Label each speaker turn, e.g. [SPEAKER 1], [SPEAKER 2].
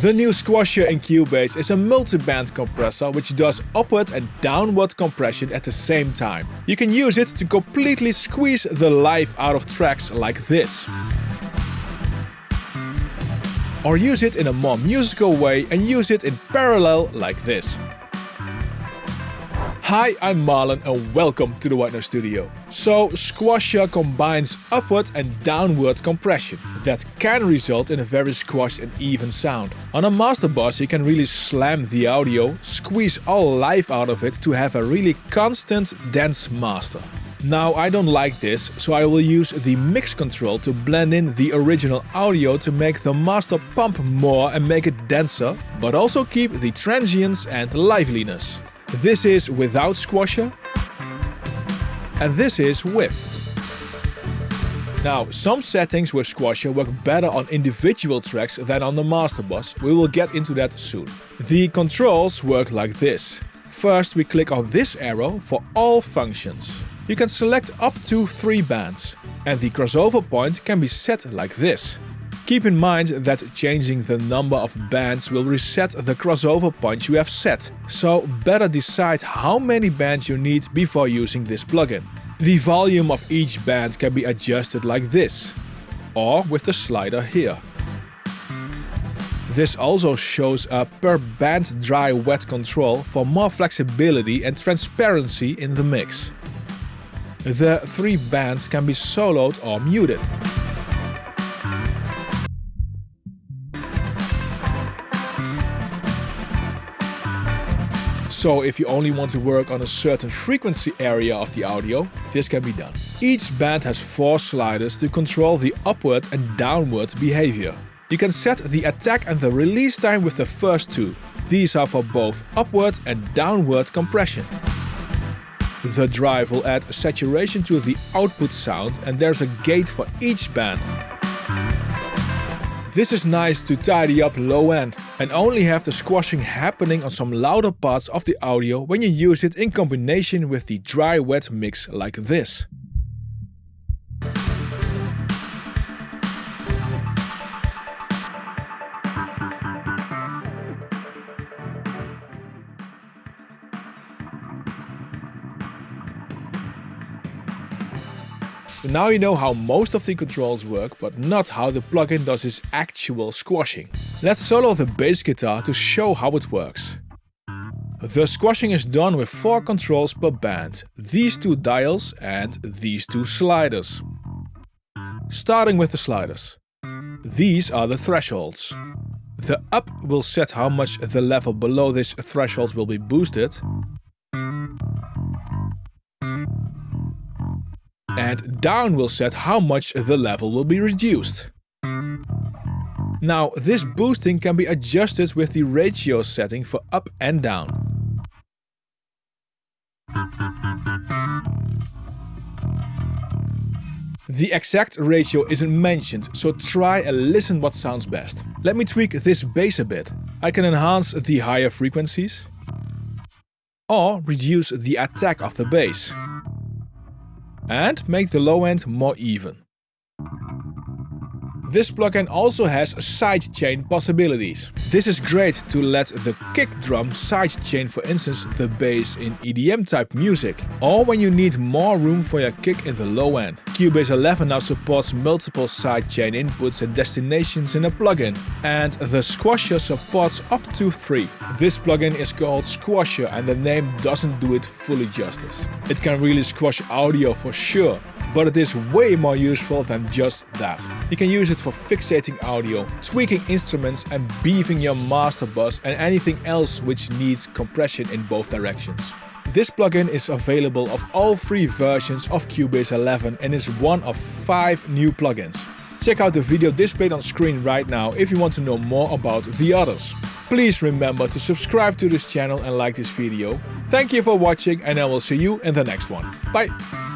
[SPEAKER 1] The new Squasher in Cubase is a multi-band compressor which does upward and downward compression at the same time. You can use it to completely squeeze the life out of tracks like this. Or use it in a more musical way and use it in parallel like this. Hi, I'm Marlon and welcome to the White Noise Studio. So, Squasher combines upward and downward compression. That can result in a very squashed and even sound. On a master bus you can really slam the audio, squeeze all life out of it to have a really constant, dense master. Now I don't like this, so I will use the mix control to blend in the original audio to make the master pump more and make it denser, but also keep the transients and liveliness. This is without squasher. And this is with. Now, some settings with Squasher work better on individual tracks than on the master bus. We will get into that soon. The controls work like this. First we click on this arrow for all functions. You can select up to 3 bands. And the crossover point can be set like this. Keep in mind that changing the number of bands will reset the crossover point you have set, so better decide how many bands you need before using this plugin. The volume of each band can be adjusted like this, or with the slider here. This also shows a per band dry wet control for more flexibility and transparency in the mix. The three bands can be soloed or muted. So if you only want to work on a certain frequency area of the audio, this can be done. Each band has four sliders to control the upward and downward behavior. You can set the attack and the release time with the first two. These are for both upward and downward compression. The drive will add saturation to the output sound and there's a gate for each band. This is nice to tidy up low end and only have the squashing happening on some louder parts of the audio when you use it in combination with the dry-wet mix like this. Now you know how most of the controls work, but not how the plugin does its actual squashing. Let's solo the bass guitar to show how it works. The squashing is done with 4 controls per band, these two dials and these two sliders. Starting with the sliders. These are the thresholds. The up will set how much the level below this threshold will be boosted, and down will set how much the level will be reduced. Now this boosting can be adjusted with the ratio setting for up and down. The exact ratio isn't mentioned, so try and listen what sounds best. Let me tweak this bass a bit. I can enhance the higher frequencies or reduce the attack of the bass and make the low end more even. This plugin also has sidechain possibilities. This is great to let the kick drum sidechain for instance the bass in EDM type music, or when you need more room for your kick in the low end. Cubase 11 now supports multiple sidechain inputs and destinations in a plugin, and the Squasher supports up to 3. This plugin is called Squasher and the name doesn't do it fully justice. It can really squash audio for sure, but it is way more useful than just that. You can use it for fixating audio, tweaking instruments and beefing your master bus and anything else which needs compression in both directions. This plugin is available of all three versions of Cubase 11 and is one of 5 new plugins. Check out the video displayed on screen right now if you want to know more about the others. Please remember to subscribe to this channel and like this video. Thank you for watching and I will see you in the next one. Bye!